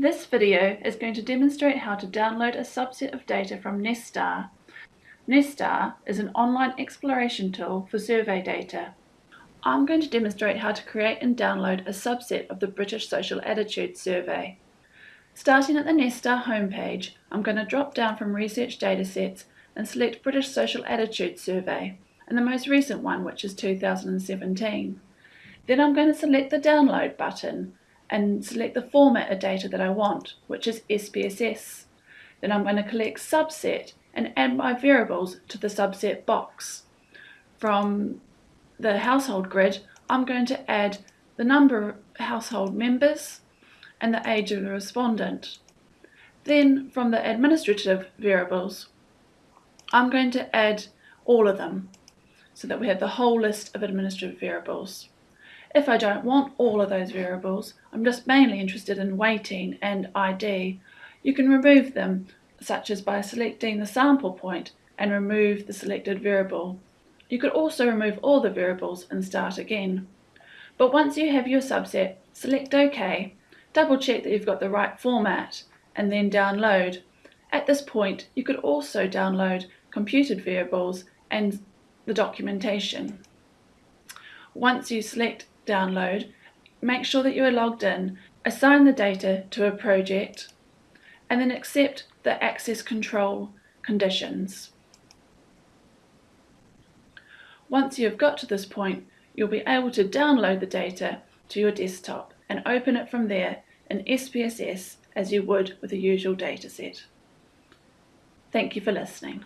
This video is going to demonstrate how to download a subset of data from Nesstar. Nesstar is an online exploration tool for survey data. I'm going to demonstrate how to create and download a subset of the British Social Attitude Survey. Starting at the Nesstar homepage, I'm going to drop down from Research Datasets and select British Social Attitude Survey, and the most recent one, which is 2017. Then I'm going to select the Download button and select the format of data that I want, which is SPSS. Then I'm going to click Subset and add my variables to the subset box. From the household grid, I'm going to add the number of household members and the age of the respondent. Then from the administrative variables, I'm going to add all of them so that we have the whole list of administrative variables. If I don't want all of those variables, I'm just mainly interested in weighting and ID, you can remove them, such as by selecting the sample point and remove the selected variable. You could also remove all the variables and start again. But once you have your subset, select OK, double check that you've got the right format, and then download. At this point, you could also download computed variables and the documentation. Once you select download, make sure that you are logged in, assign the data to a project, and then accept the access control conditions. Once you have got to this point, you'll be able to download the data to your desktop and open it from there in SPSS as you would with a usual dataset. Thank you for listening.